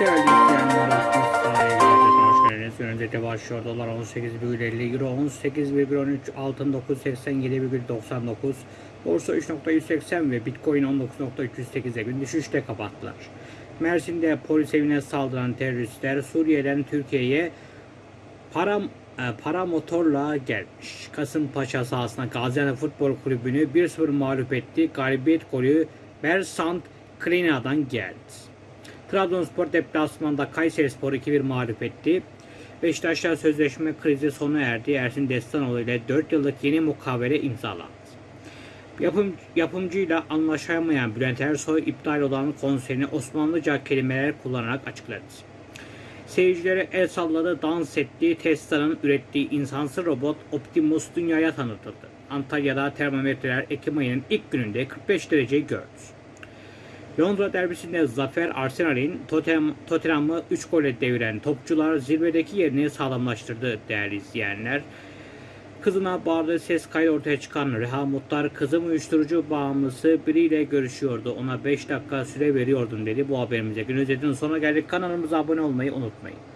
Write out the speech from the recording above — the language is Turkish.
Değerli izleyenler. Öncelikle başlıyor. Dolar 18,50 Euro 18,13 Altın 987,99 Borsa 3.180 ve Bitcoin 19.308'e gün düşüşte kapattılar. Mersin'de polis evine saldıran teröristler Suriye'den Türkiye'ye para e, para motorla gelmiş. Kasımpaşa sahasında Gaziantep Futbol Kulübü'nü 1-0 mağlup etti. Galibiyet golü Bersant Klina'dan geldi. Trabzonspor deplasmanda Kayserispor 2-1 mağlup etti. Beşiktaş'la sözleşme krizi sona erdi. Ersin Destanoğlu ile 4 yıllık yeni mukavele imzalandı. Yapım, yapımcıyla anlaşamayan Bülent Ersoy iptal olan konserini Osmanlıca kelimeler kullanarak açıkladı. Seyircilere el salladı, dans etti. Tesla'nın ürettiği insansız robot Optimus dünyaya tanıtıldı. Antalya'da termometreler Ekim ayının ilk gününde 45 dereceyi gördü. Londra derbisinde zafer Arsenal'in Tottenham, Tottenham'ı 3 gole deviren topçular zirvedeki yerini sağlamlaştırdı değerli izleyenler. Kızına bağırdığı ses kaydı ortaya çıkan Reha Mutlar kızım uyuşturucu bağımlısı biriyle görüşüyordu. Ona 5 dakika süre veriyordum dedi. Bu haberimize gün özetinin sonuna geldik. Kanalımıza abone olmayı unutmayın.